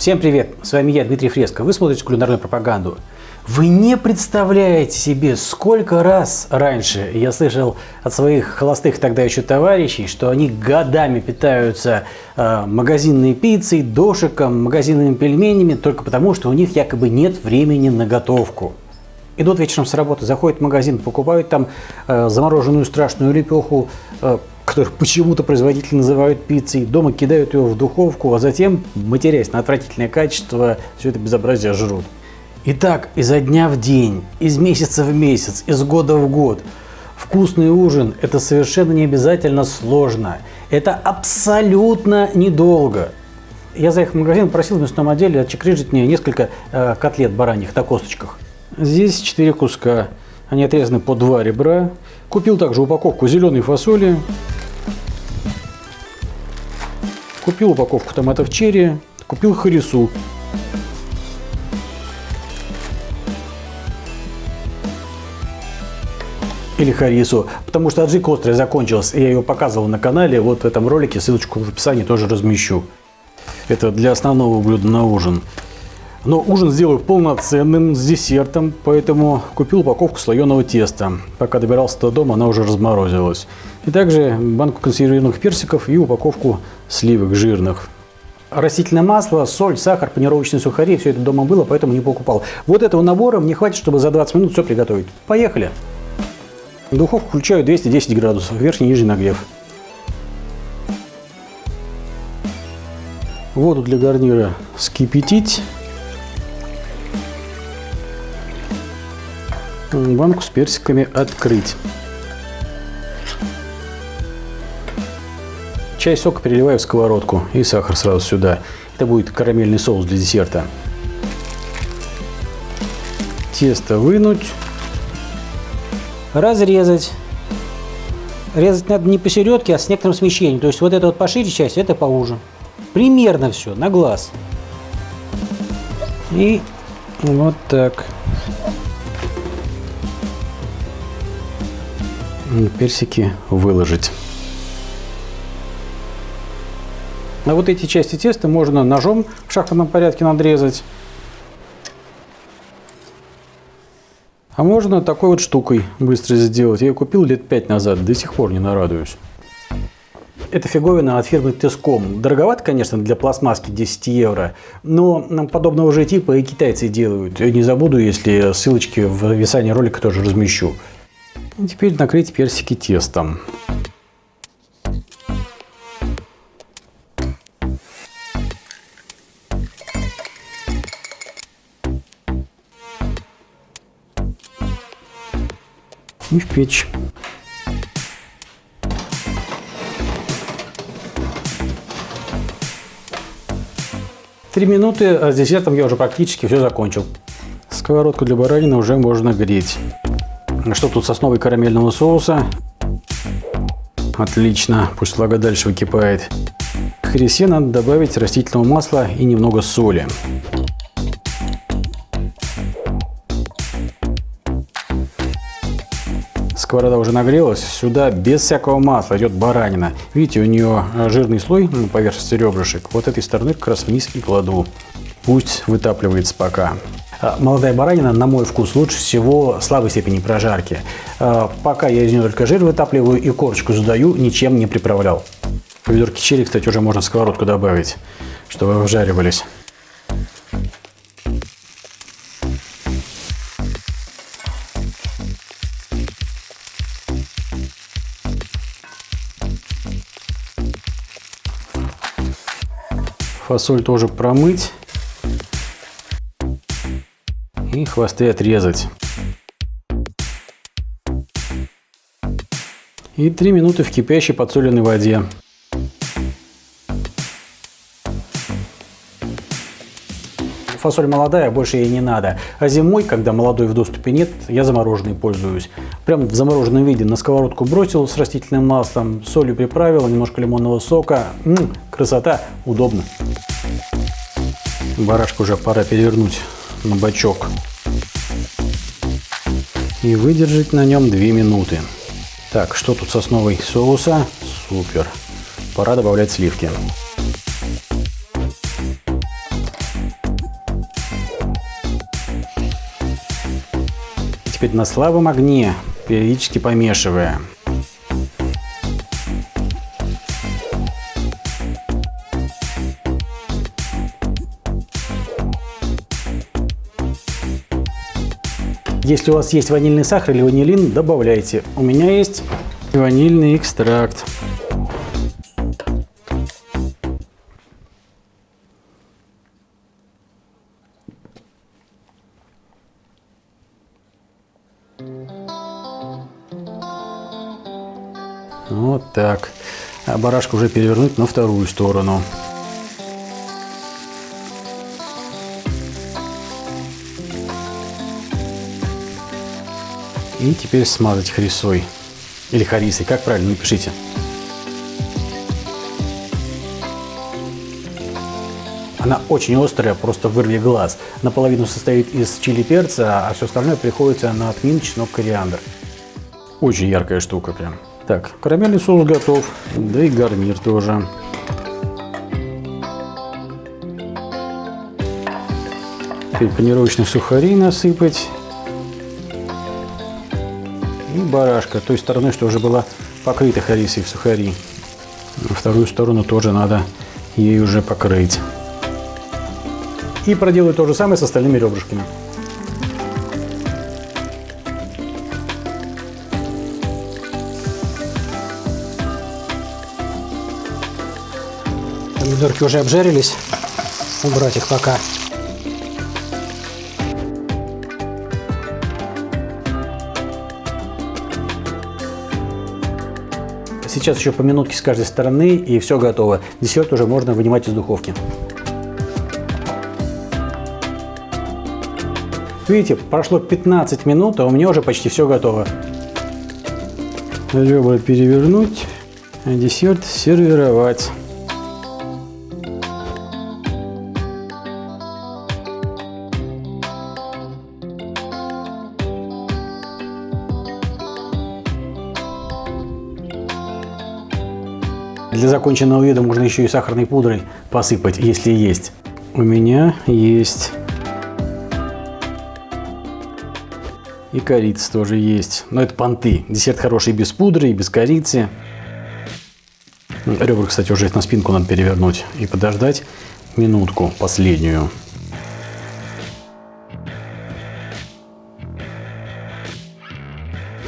Всем привет! С вами я, Дмитрий Фреско. Вы смотрите кулинарную пропаганду. Вы не представляете себе, сколько раз раньше я слышал от своих холостых тогда еще товарищей, что они годами питаются э, магазинной пиццей, дошиком, магазинными пельменями только потому, что у них якобы нет времени на готовку. Идут вечером с работы, заходят в магазин, покупают там э, замороженную страшную лепеху, э, которых почему-то производители называют пиццей, дома кидают ее в духовку, а затем, матерясь на отвратительное качество, все это безобразие жрут. И так изо дня в день, из месяца в месяц, из года в год. Вкусный ужин – это совершенно не обязательно сложно. Это абсолютно недолго. Я заехал в магазин, просил в мясном отделе отчекрыжить мне несколько э, котлет бараньих на косточках. Здесь 4 куска. Они отрезаны по 2 ребра. Купил также упаковку зеленой фасоли, Купил упаковку томатов черри, купил харису. Или харису, потому что аджика острая и я ее показывал на канале, вот в этом ролике, ссылочку в описании тоже размещу. Это для основного блюда на ужин. Но ужин сделаю полноценным, с десертом, поэтому купил упаковку слоеного теста. Пока добирался до дома, она уже разморозилась. И также банку консервированных персиков и упаковку сливок жирных. Растительное масло, соль, сахар, панировочные сухари, все это дома было, поэтому не покупал. Вот этого набора мне хватит, чтобы за 20 минут все приготовить. Поехали! Духовку включаю 210 градусов, верхний и нижний нагрев. Воду для гарнира скипятить. Банку с персиками открыть. Чай сока переливаю в сковородку и сахар сразу сюда. Это будет карамельный соус для десерта. Тесто вынуть, разрезать. Резать надо не посередке, а с некоторым смещением. То есть вот эта вот пошире часть, это поуже. Примерно все, на глаз. И вот так. Персики выложить. А вот эти части теста можно ножом в шахматном порядке надрезать. А можно такой вот штукой быстро сделать. Я ее купил лет 5 назад, до сих пор не нарадуюсь. Это фиговина от фирмы Теском. Дороговато, конечно, для пластмасски 10 евро, но подобного же типа и китайцы делают. Не забуду, если ссылочки в описании ролика тоже размещу. И теперь накрыть персики тестом. И в печь. Три минуты, а с десертом я уже практически все закончил. Сковородку для баранины уже можно греть. Что тут с основой карамельного соуса? Отлично, пусть влага дальше выкипает. К хресе надо добавить растительного масла и немного соли. Сковорода уже нагрелась. Сюда без всякого масла идет баранина. Видите, у нее жирный слой на поверхности ребрышек. Вот этой стороны как раз вниз и кладу. Пусть вытапливается пока. А, молодая баранина, на мой вкус, лучше всего слабой степени прожарки. А, пока я из нее только жир вытапливаю и корочку задаю, ничем не приправлял. Помидорки черри, кстати, уже можно в сковородку добавить, чтобы вжаривались. Фасоль тоже промыть и хвосты отрезать. И 3 минуты в кипящей подсоленной воде. Фасоль молодая, больше ей не надо. А зимой, когда молодой в доступе нет, я замороженной пользуюсь. Прям в замороженном виде на сковородку бросил с растительным маслом, солью приправил, немножко лимонного сока. М -м, красота, удобно. Барашку уже пора перевернуть на бачок и выдержать на нем 2 минуты. Так, что тут сосновый соуса? Супер. Пора добавлять сливки. Теперь на слабом огне, периодически помешивая. Если у вас есть ванильный сахар или ванилин, добавляйте. У меня есть ванильный экстракт. Вот так. А барашку уже перевернуть на вторую сторону. И теперь смазать хрисой. Или харисой, как правильно, напишите. Она очень острая, просто вырви глаз. Наполовину состоит из чили перца, а все остальное приходится на тмин, чеснок, кориандр. Очень яркая штука прям. Так, карамельный соус готов, да и гарнир тоже. Теперь панировочных сухарей насыпать и барашка той стороной, что уже была покрыта харисой в сухари. Вторую сторону тоже надо ей уже покрыть. И проделаю то же самое с остальными ребрышками. Помидорки уже обжарились. Убрать их пока. Сейчас еще по минутке с каждой стороны и все готово. Десерт уже можно вынимать из духовки. Видите, прошло 15 минут, а у меня уже почти все готово. Ребра перевернуть, а десерт сервировать. Для законченного вида можно еще и сахарной пудрой посыпать, если есть. У меня есть. И корица тоже есть. Но это понты. Десерт хороший без пудры и без корицы. Ребра, кстати, уже на спинку надо перевернуть и подождать минутку последнюю.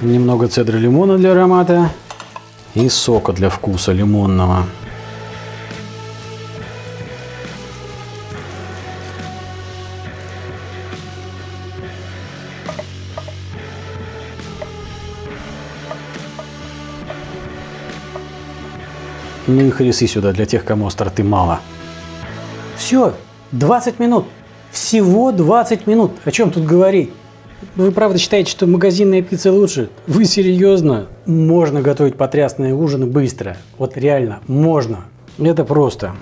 Немного цедры лимона для аромата и сока для вкуса лимонного. Ну и хрисы сюда для тех, кому остроты мало. Все, 20 минут. Всего 20 минут. О чем тут говорить? Вы правда считаете, что магазинная пицца лучше? Вы серьезно? Можно готовить потрясные ужины быстро. Вот реально, можно. Это просто.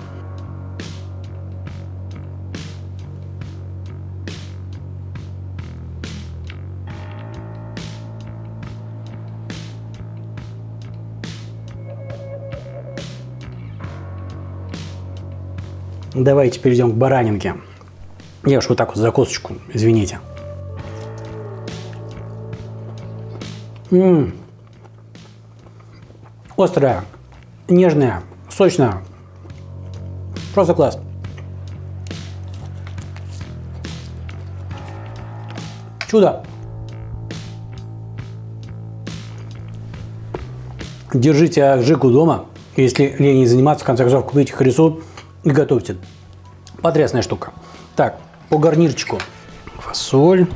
Давайте перейдем к баранинке. Я уж вот так вот закусочку, извините. М -м. Острая, нежная, сочная. Просто класс. Чудо. Держите ажику дома. Если лень заниматься, в конце концов, купите харису и готовьте. Потрясная штука. Так, по гарнирчику. Фасоль.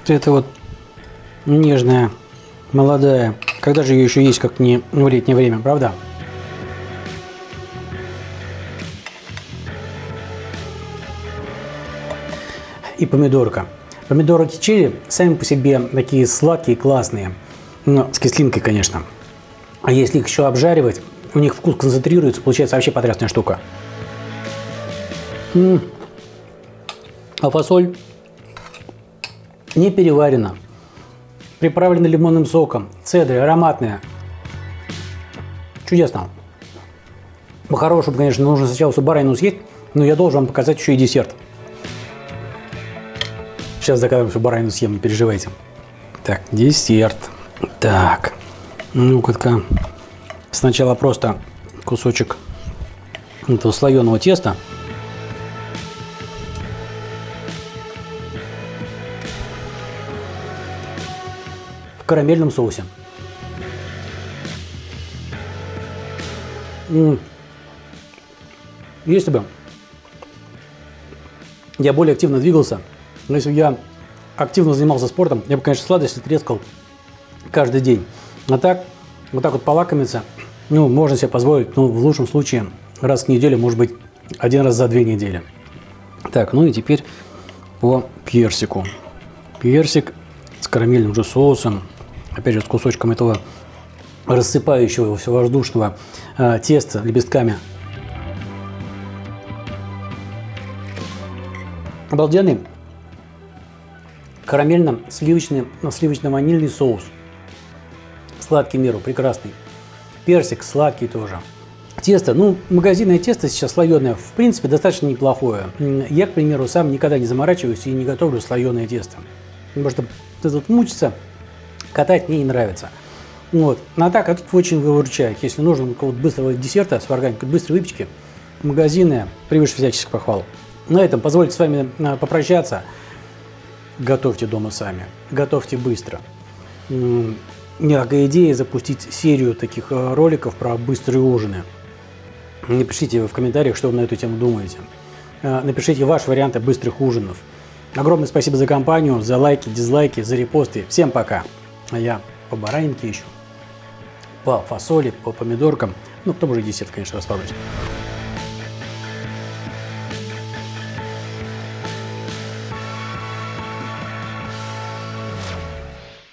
Вот это вот нежная молодая. Когда же ее еще есть, как не в летнее время, правда? И помидорка. Помидоры чили сами по себе такие сладкие, классные. Но с кислинкой, конечно. А если их еще обжаривать, у них вкус концентрируется, получается вообще потрясная штука. М -м. А фасоль не переварена приправлена лимонным соком, цедрой, ароматная. Чудесно. По-хорошему, конечно, нужно сначала всю баранину съесть, но я должен вам показать еще и десерт. Сейчас за кадром всю баранину съем, не переживайте. Так, десерт. Так, ну-ка. Сначала просто кусочек этого слоеного теста. В карамельном соусе. Если бы я более активно двигался, но если бы я активно занимался спортом, я бы, конечно, сладости трескал каждый день. А так, вот так вот полакомиться, ну, можно себе позволить, ну, в лучшем случае, раз в неделю, может быть, один раз за две недели. Так, ну и теперь по персику. Персик с карамельным же соусом, опять же, с кусочком этого рассыпающегося воздушного э, теста лепестками. Обалденный карамельно-сливочный, сливочно-ванильный соус. Сладкий меру, прекрасный. Персик сладкий тоже. Тесто, ну, магазинное тесто сейчас слоеное, в принципе, достаточно неплохое. Я, к примеру, сам никогда не заморачиваюсь и не готовлю слоеное тесто. Потому что тут мучиться, катать мне не нравится. Вот. Ну, а так, а тут очень выручает. Если нужно какого-то быстрого десерта с быстрой выпечки, магазины превыше всяческих похвал. На этом позвольте с вами а, попрощаться. Готовьте дома сами, готовьте быстро. Некая идея запустить серию таких а, роликов про быстрые ужины. Напишите в комментариях, что вы на эту тему думаете. А, напишите ваши варианты быстрых ужинов. Огромное спасибо за компанию, за лайки, дизлайки, за репосты. Всем пока. А я по баранинке ищу по фасоли, по помидоркам. Ну, потом уже десерт, конечно, расправлюсь.